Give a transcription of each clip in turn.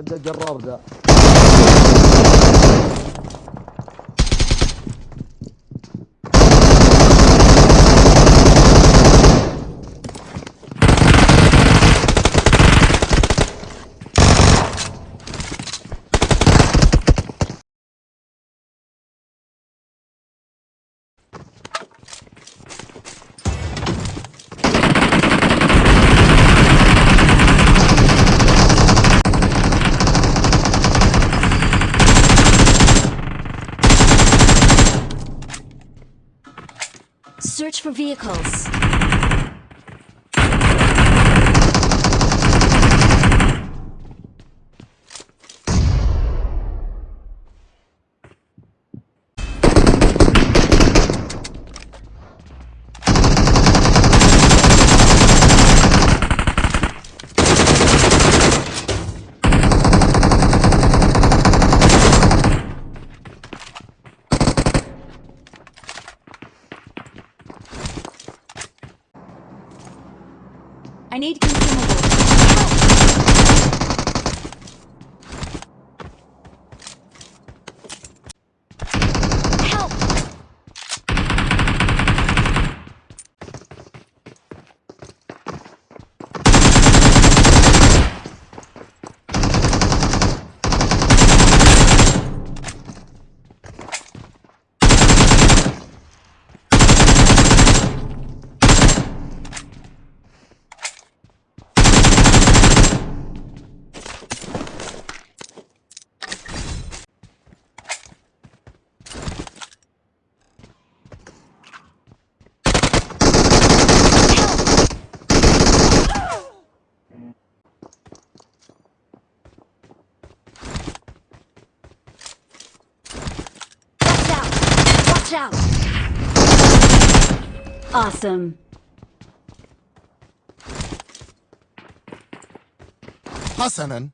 عنده جرار ذا. For vehicles. I need consumables. Awesome. Hasanan,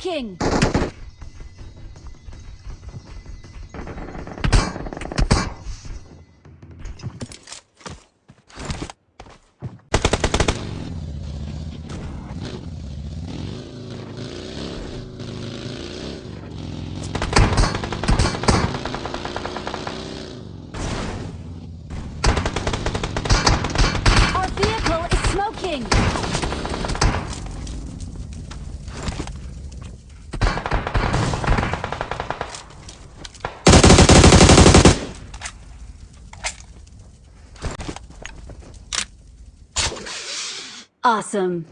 Smoking! Our Awesome.